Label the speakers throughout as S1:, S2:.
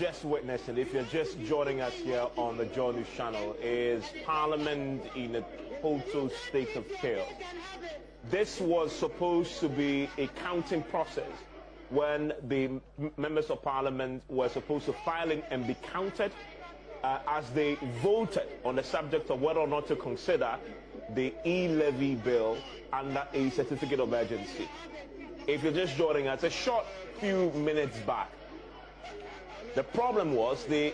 S1: just witnessing, if you're just joining us here on the Joy News channel, is Parliament in a total state of chaos. This was supposed to be a counting process when the members of Parliament were supposed to file in and be counted uh, as they voted on the subject of whether or not to consider the e-levy bill under a certificate of urgency. If you're just joining us, a short few minutes back, the problem was the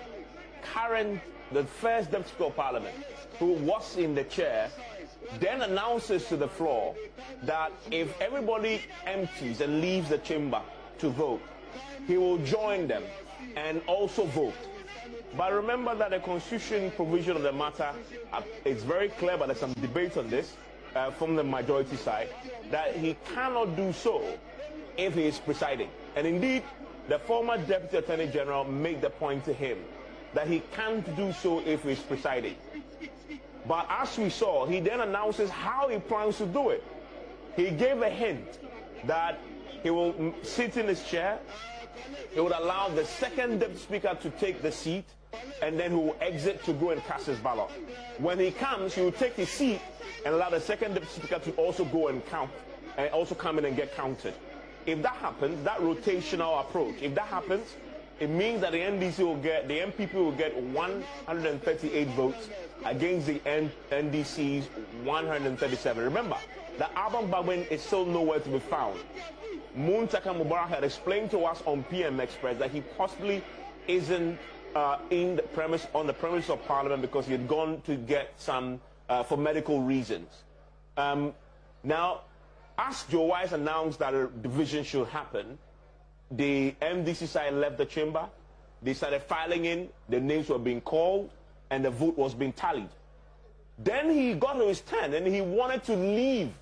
S1: current, the first Deputy of Parliament, who was in the chair, then announces to the floor that if everybody empties and leaves the chamber to vote, he will join them and also vote. But remember that the constitution provision of the matter uh, is very clear, but there's some debate on this uh, from the majority side, that he cannot do so if he is presiding. And indeed, the former Deputy Attorney General made the point to him that he can't do so if he is presiding. But as we saw, he then announces how he plans to do it. He gave a hint that he will sit in his chair, he would allow the second deputy speaker to take the seat, and then he will exit to go and cast his ballot. When he comes, he will take his seat and allow the second deputy speaker to also go and count, and also come in and get counted. If that happens, that rotational approach, if that happens, it means that the NDC will get, the NPP will get 138 votes against the N NDC's 137. Remember, the Alban Bagbin is still nowhere to be found. Muntaka Mubarak had explained to us on PM Express that he possibly isn't uh, in the premise on the premise of Parliament because he had gone to get some uh, for medical reasons. Um, now, as Joe Owusu announced that a division should happen, the MDC side left the chamber. They started filing in. The names were being called, and the vote was being tallied. Then he got to his turn, and he wanted to leave.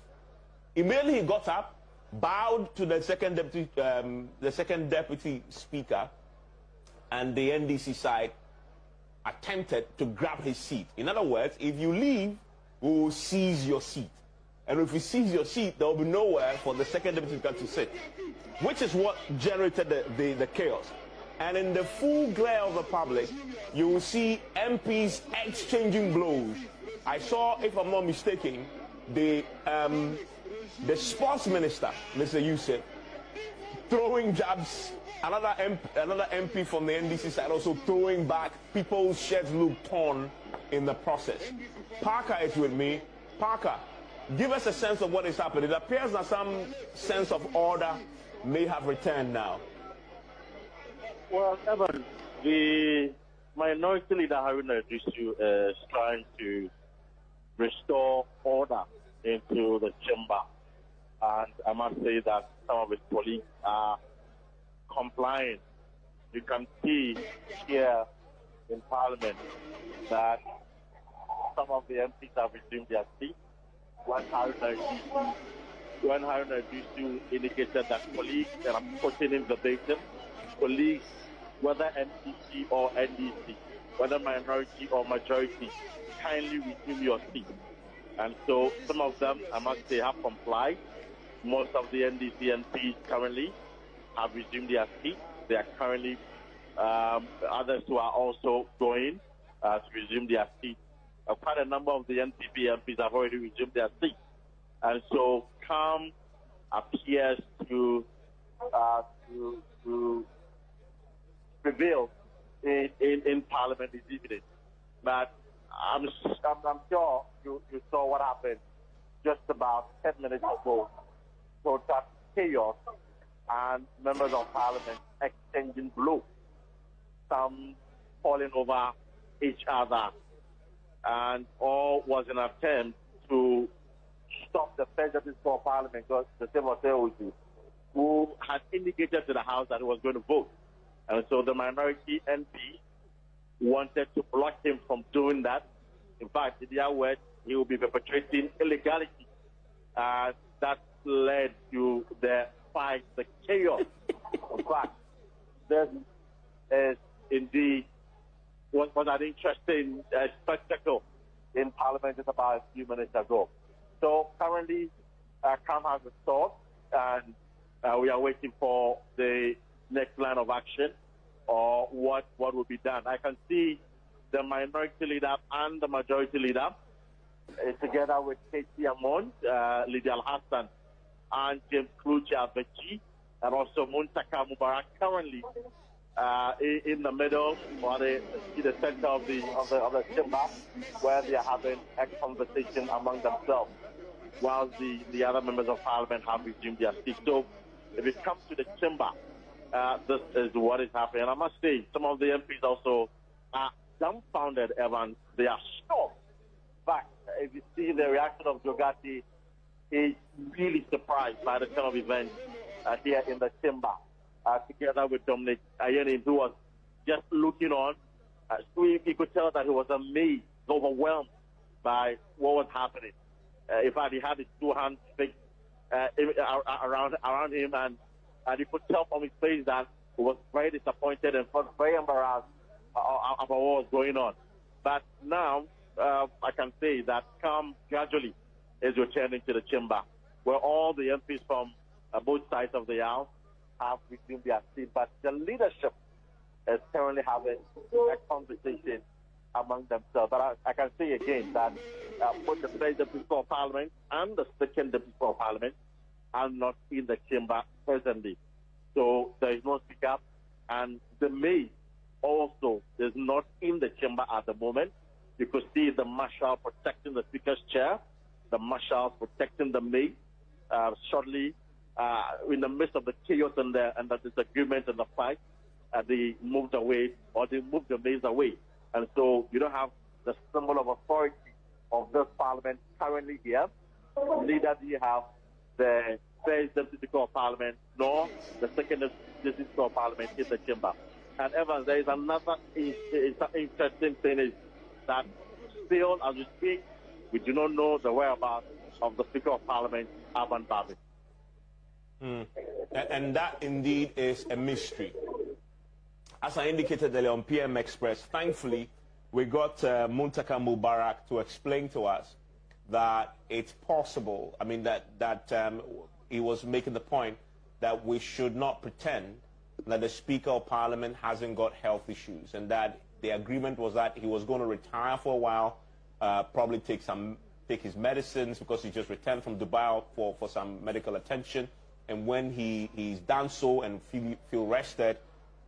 S1: Immediately he got up, bowed to the second deputy, um, the second deputy speaker, and the NDC side attempted to grab his seat. In other words, if you leave, we will seize your seat. And if he seize your seat, there will be nowhere for the second deputy speaker to sit, which is what generated the, the, the chaos. And in the full glare of the public, you will see MPs exchanging blows. I saw, if I'm not mistaken, the um, the sports minister, Mr. Yusuf, throwing jabs. Another MP, another MP from the NDC side also throwing back. People's shirts look torn in the process. Parker is with me. Parker, give us a sense of what is happening. It appears that some sense of order may have returned now.
S2: Well, Evan, the minority leader Haruna Iddrisu uh, is trying to restore order into the chamber. And I must say that some of his colleagues are complying. You can see here in Parliament that some of the MPs have resumed their seats. When Haruna Iddrisu, when Haruna Iddrisu indicated that colleagues, and I'm quoting him verbatim, colleagues, whether NDC or NDC, whether minority or majority, kindly resume your seat. And so some of them, I must say, have complied. Most of the NDC MPs currently have resumed their seats. They are currently, um, others who are also going uh, to resume their seats. Uh, quite a number of the NPP MPs have already resumed their seats. And so calm appears to, uh, to, to prevail in, in, in Parliament this evening. But I'm, I'm, I'm sure you, you saw what happened just about 10 minutes ago. So that chaos and members of parliament exchanging blows, some falling over each other, and all was an attempt to stop the president for parliament, the same was you, who had indicated to the House that he was going to vote. And so the minority MP wanted to block him from doing that. In fact, in their words, he will be perpetrating illegality. Uh, that led to the fight, the chaos. in fact, this is indeed was, was an interesting uh, spectacle in Parliament just about a few minutes ago. So currently, uh, calm has restored, and uh, we are waiting for the next line of action or what, what will be done. I can see the minority leader and the majority leader uh, together with Katie Amon, uh, Lydia Hassan, and James Klutse Avedzi, and also Muntaka Mubarak currently uh, in, the middle or the, in the center of the, of the, of the chamber where they are having a conversation among themselves while the, the other members of parliament have resumed their seats. So if it comes to the chamber, uh, this is what is happening. And I must say, some of the MPs also are dumbfounded, Evans. They are shocked. But if you see the reaction of Jogati, he's really surprised by the turn of events uh, here in the chamber, uh, together with Dominic Ayine, who was just looking on. Uh, he, he could tell that he was amazed, overwhelmed by what was happening. Uh, in fact, he had his two hands fixed uh, around around him, and and you could tell from his face that he was very disappointed and felt very embarrassed about what was going on. But now uh, I can say that calm gradually is returning to the chamber, where all the MPs from uh, both sides of the aisle have resumed their seat. But the leadership is currently having a conversation among themselves. But I, I can say again that uh, both the first deputy of parliament and the second deputy of parliament are not in the chamber presently. So there is no speaker, and the maid also is not in the chamber at the moment. You could see the marshal protecting the speaker's chair, the marshal protecting the maid. Uh, shortly, uh, in the midst of the chaos and the, and the disagreement and the fight, uh, they moved away or they moved the maids away. And so you don't have the symbol of authority of this parliament currently here. Neither do you have the first deputy of parliament nor the second deputy of parliament in the chamber. And Evans, there is another interesting thing is that still, as we speak, we do not know the whereabouts of the Speaker of Parliament, Alban Bagbin.
S1: Mm. And that indeed is a mystery. As I indicated earlier on PM Express, thankfully, we got uh, Muntaka Mubarak to explain to us that it's possible. I mean, that, that um, he was making the point that we should not pretend that the Speaker of Parliament hasn't got health issues and that the agreement was that he was going to retire for a while, uh, probably take some take his medicines because he just returned from Dubai for, for some medical attention. And when he, he's done so and feel, feel rested,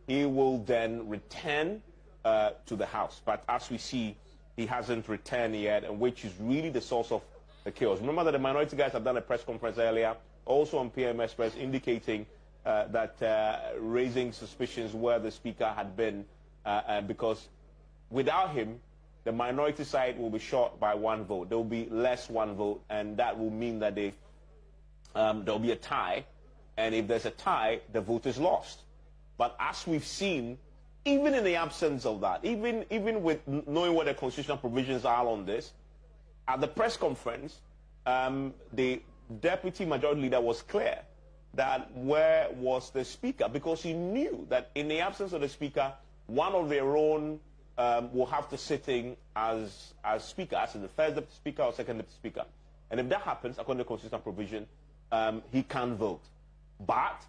S1: he will then return uh, to the House. But as we see, he hasn't returned yet, and which is really the source of the chaos. Remember that the minority guys have done a press conference earlier, also on PM Express, indicating uh, that uh, raising suspicions where the speaker had been, uh, because without him, the minority side will be short by one vote. There will be less one vote, and that will mean that they, um, there will be a tie. And if there's a tie, the vote is lost. But as we've seen, even in the absence of that, even, even with knowing what the constitutional provisions are on this, at the press conference, um, the deputy majority leader was clear that where was the speaker because he knew that in the absence of the speaker, one of their own um, will have to sitting as as speaker, as the first deputy speaker or second deputy speaker. And if that happens, according to the constitutional provision, um, he can't vote. But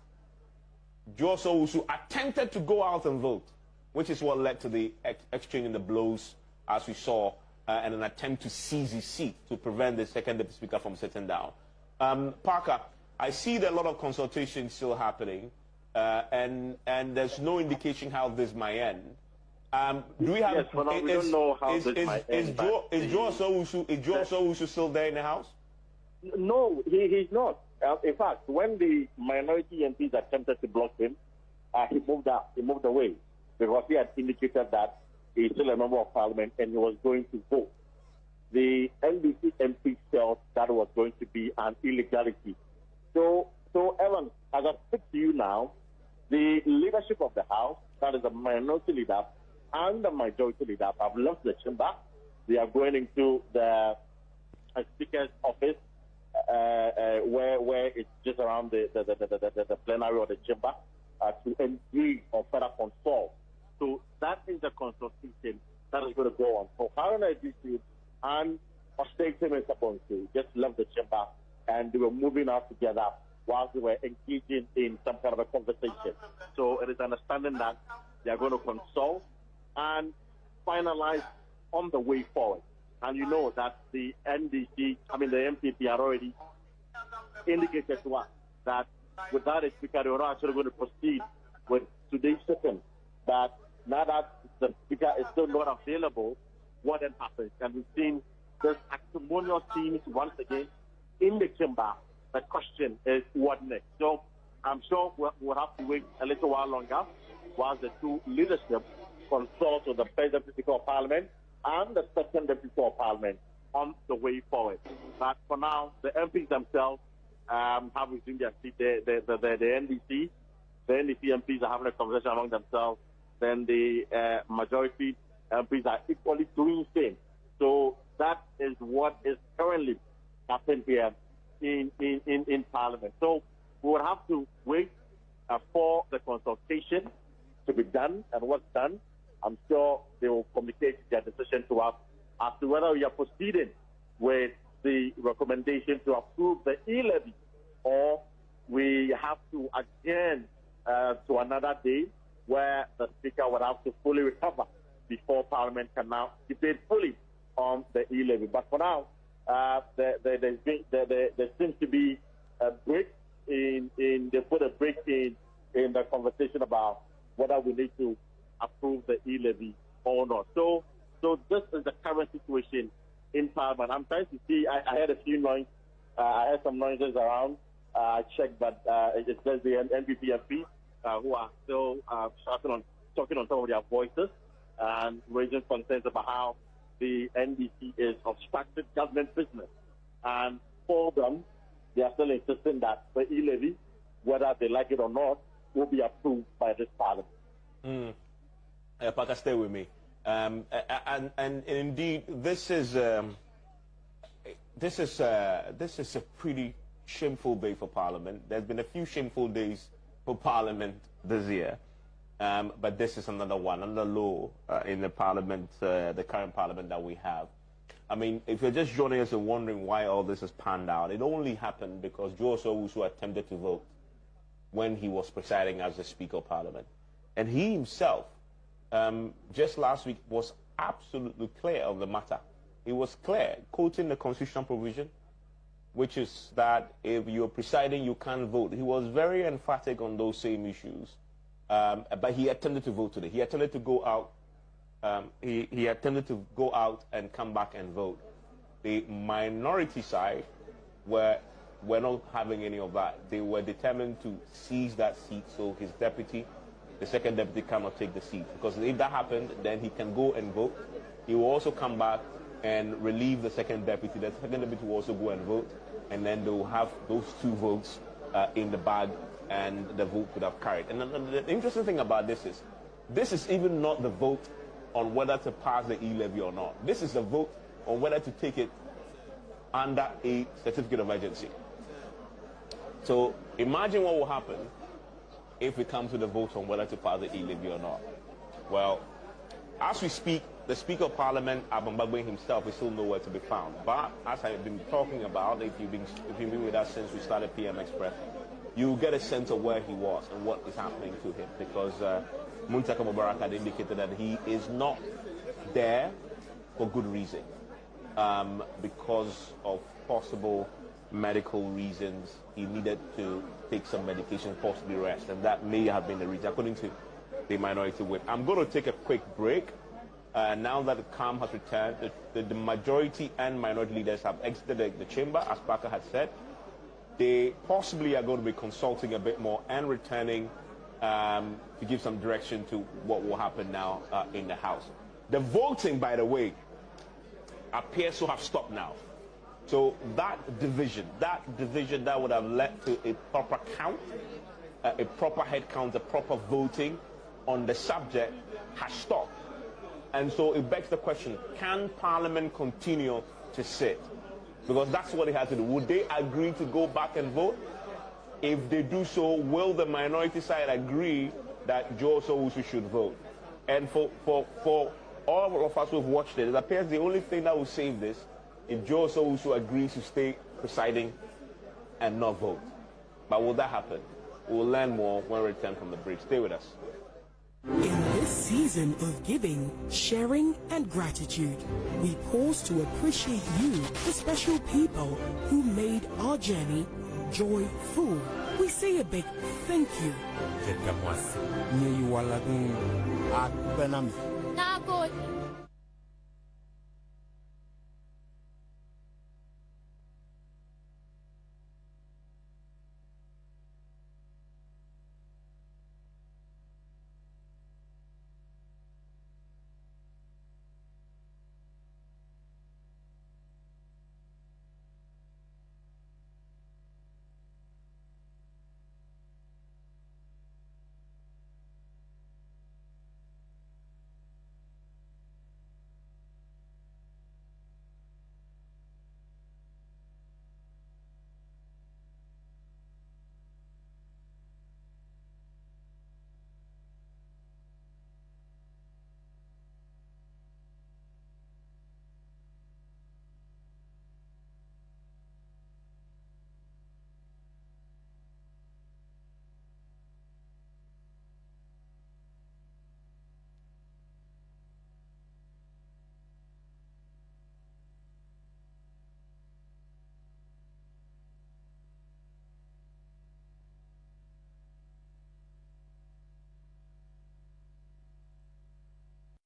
S1: Joe Owusu attempted to go out and vote, which is what led to the ex exchange in the blows, as we saw, uh, and an attempt to seize his seat to prevent the second deputy speaker from sitting down. Um, Parker, I see that a lot of consultation still happening, uh, and and there's no indication how this might end. Um, do we have?
S2: Yes, but is, we don't know how
S1: is,
S2: this
S1: is,
S2: might
S1: is
S2: end.
S1: Joe, is Joe Owusu is Joe still there in the house?
S2: No, he, he's not. Uh, in fact, when the minority MPs attempted to block him, uh, he moved out. He moved away because he had indicated that he's still a member of parliament and he was going to vote. The NDC MP felt that was going to be an illegality. So, so Evan, as I speak to you now, the leadership of the House, that is the minority leader and the majority leader, have left the chamber. They are going into the Speaker's office where where it's just around the the, the, the, the, plenary or the chamber uh, to agree on further consult. So that is the consultation that is going to go on. So Haruna Iddrisu and Ostentem and Sabonsu just left the chamber and they were moving out together while they were engaging in some kind of a conversation. So it is understanding that they are going to consult and finalize on the way forward. And you know that the NDC, I mean the NPP, are already indicated to us that without a speaker, they are actually going to proceed with today's session. That now that the speaker is still not available, what then happens? And we've seen this acrimonious scenes once again in the chamber. The question is what next? So I'm sure we'll, we'll have to wait a little while longer while the two leadership consult with the President of Parliament and the Second Deputy of Parliament on the way forward. But for now, the MPs themselves um, have resumed their seat. The, the, the, the, the NDC, the NDC MPs are having a conversation among themselves. Then the uh, majority MPs are equally doing the same. So that is what is currently happening here in, in, in, in Parliament. So we will have to wait uh, for the consultation to be done and what's done. I'm sure they will communicate their decision to us as to whether we are proceeding with the recommendation to approve the e-levy or we have to adjourn uh, to another day where the Speaker would have to fully recover before Parliament can now debate fully on the e-levy. But for now, uh, there, there, there, there, seems to be a break in, in they put a break in, in the conversation about whether we need to approve the e-levy or not. So, so this is the current situation in Parliament. I'm trying to see. I, I heard a few noise. Uh, I heard some noises around. Uh, I checked, but uh, it says the NPP MP uh, who are still uh, shouting on, talking on some of their voices and raising concerns about how the NDC is obstructed government business. And for them, they are still insisting that the e-levy, whether they like it or not, will be approved by this parliament.
S1: Mm. Uh, Parker, stay with me. Um, and, and, indeed, this is um, this is uh, this is a pretty shameful day for Parliament. There's been a few shameful days for Parliament this year. Um, but this is another one, another law uh, in the parliament, uh, the current parliament that we have. I mean, if you're just joining us and wondering why all this has panned out, it only happened because Joe Owusu attempted to vote when he was presiding as the Speaker of Parliament. And he himself, um, just last week, was absolutely clear on the matter. It was clear, quoting the constitutional provision, which is that if you're presiding, you can't vote. He was very emphatic on those same issues. Um, but he attempted to vote today. He attempted to go out. Um, he, he attempted to go out and come back and vote. The minority side were, were not having any of that. They were determined to seize that seat so his deputy, the second deputy, cannot take the seat. Because if that happened, then he can go and vote. He will also come back and relieve the second deputy. The second deputy will also go and vote. And then they will have those two votes uh, in the bag and the vote could have carried. And the, the, interesting thing about this is, this is even not the vote on whether to pass the e-levy or not. This is the vote on whether to take it under a certificate of urgency. So imagine what will happen if it comes to the vote on whether to pass the e-levy or not. Well, as we speak, the Speaker of Parliament, Bagbin himself, is still nowhere to be found. But as I've been talking about, if you've been, if you've been with us since we started PM Express, you get a sense of where he was and what is happening to him because uh, Muntaka Mubarak had indicated that he is not there for good reason um, because of possible medical reasons. He needed to take some medication, possibly rest, and that may have been the reason, according to the minority whip. I'm going to take a quick break. Uh, now that the calm has returned, the, the, the, majority and minority leaders have exited the, the chamber, as Parker had said they possibly are going to be consulting a bit more and returning um, to give some direction to what will happen now uh, in the House. The voting, by the way, appears to have stopped now. So that division, that division that would have led to a proper count, uh, a proper head count, a proper voting on the subject has stopped. And so it begs the question, can Parliament continue to sit? Because that's what it has to do. Would they agree to go back and vote? If they do so, will the minority side agree that Joe Owusu should vote? And for, for, for all of us who have watched it, it appears the only thing that will save this if Joe Owusu agrees to stay presiding and not vote. But will that happen? We'll learn more when we return from the break. Stay with us.
S3: In this season of giving, sharing, and gratitude, we pause to appreciate you, the special people who made our journey joyful. We say a big thank you.